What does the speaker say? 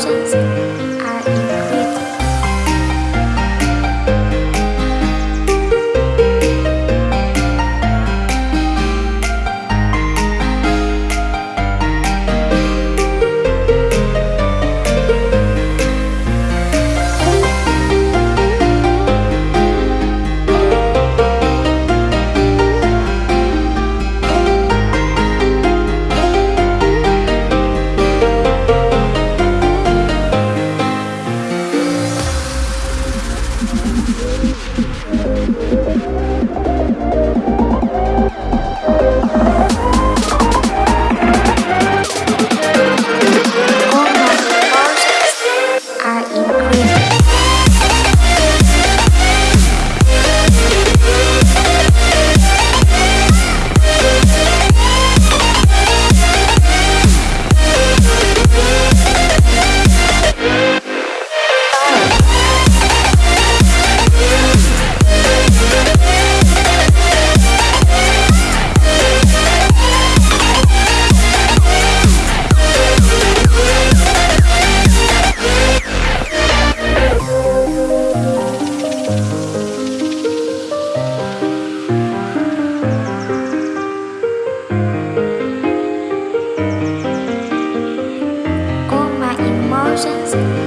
伤心。roses